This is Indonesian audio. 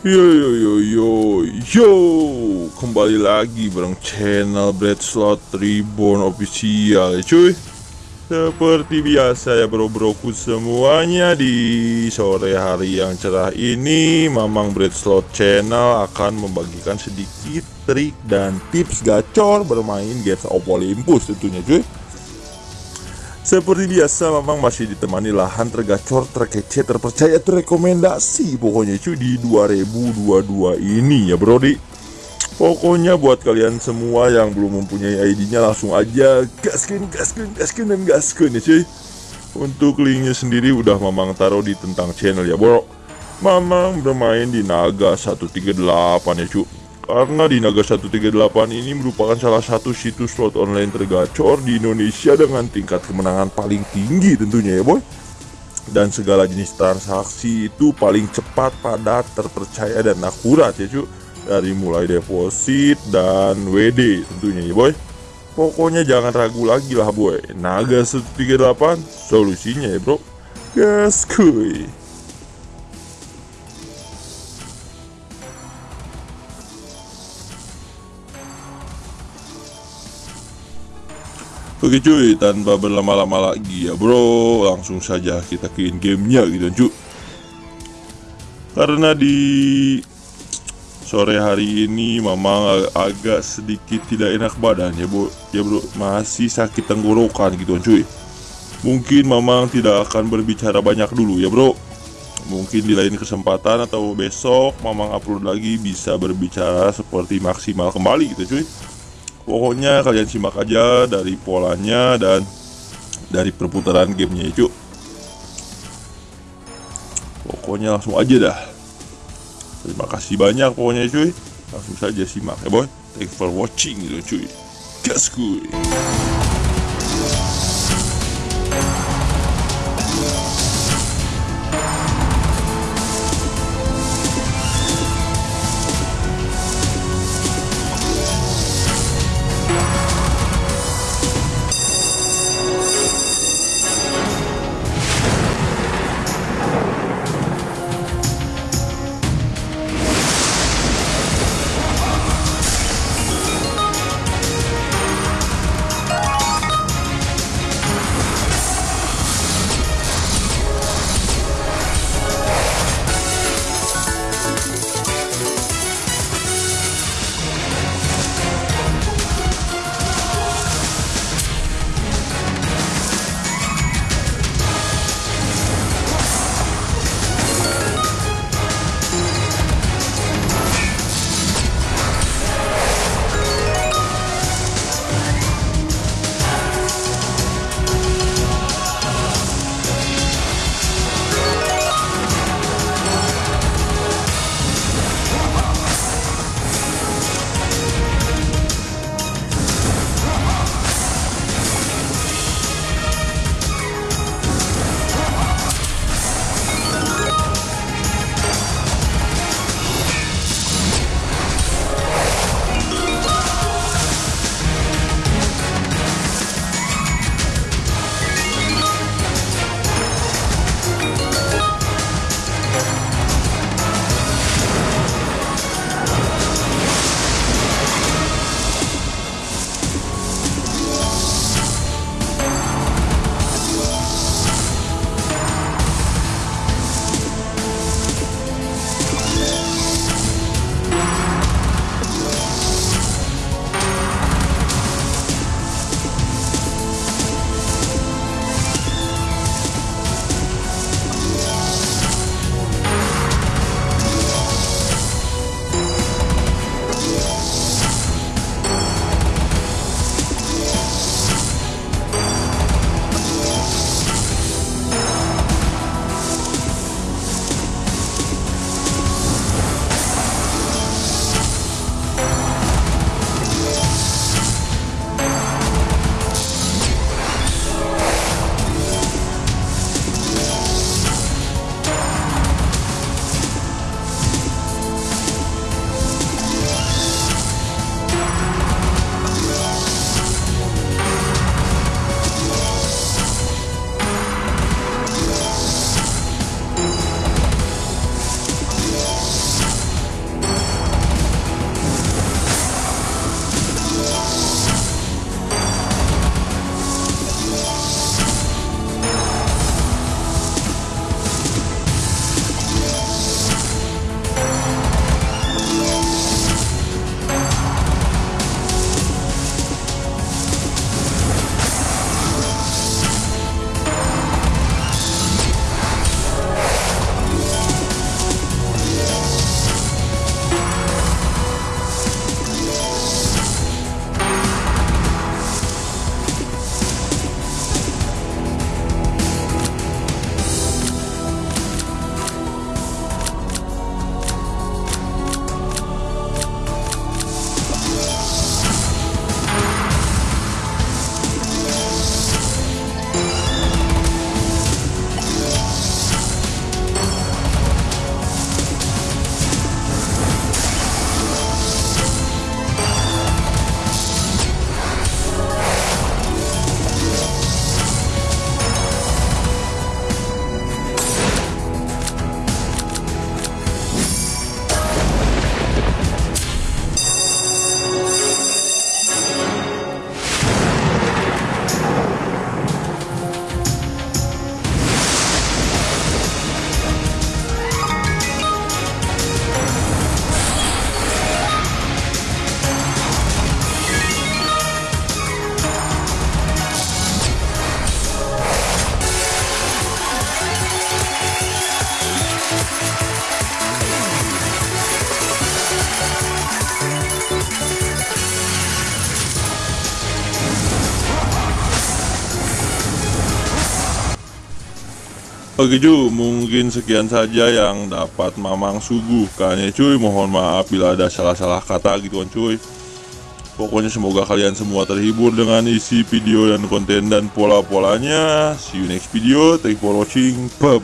Yo yo yo yo yo. Kembali lagi bareng channel Bread Slot Reborn Official cuy. Seperti biasa ya bro-broku semuanya di sore hari yang cerah ini Mamang Bread Slot Channel akan membagikan sedikit trik dan tips gacor bermain games of Olympus tentunya cuy seperti biasa memang masih ditemani lahan tergacor, terkece, terpercaya, terrekomendasi. Pokoknya cuy di 2022 ini ya brodi Pokoknya buat kalian semua yang belum mempunyai ID-nya langsung aja gaskin, gaskin, gaskin, dan gaskin ya cuy. Untuk linknya sendiri udah Mamang taruh di tentang channel ya bro. Mamang bermain di Naga 138 ya cuy karena di Naga 138 ini merupakan salah satu situs slot online tergacor di Indonesia dengan tingkat kemenangan paling tinggi tentunya ya boy. Dan segala jenis transaksi itu paling cepat, padat, terpercaya dan akurat ya cuy dari mulai deposit dan WD tentunya ya boy. Pokoknya jangan ragu lagi lah boy. Naga 138 solusinya ya bro. Gas kuy Oke cuy, tanpa berlama-lama lagi ya bro, langsung saja kita ke gamenya gitu cuy. Karena di sore hari ini mamang ag agak sedikit tidak enak badan ya bro, ya bro masih sakit tenggorokan gitu cuy. Mungkin mamang tidak akan berbicara banyak dulu ya bro. Mungkin di lain kesempatan atau besok mamang upload lagi bisa berbicara seperti maksimal kembali gitu cuy. Pokoknya kalian simak aja dari polanya dan dari perputaran gamenya itu. Pokoknya langsung aja dah. Terima kasih banyak pokoknya cuy. Langsung saja simak ya boy. Thanks for watching gitu cuy. Gas kuy. Cuy, mungkin sekian saja yang dapat Mamang suguhkan. Ya cuy Mohon maaf bila ada salah-salah kata gitu kan cuy. Pokoknya semoga kalian semua terhibur dengan isi video dan konten dan pola-polanya. See you next video, thank you for watching, bye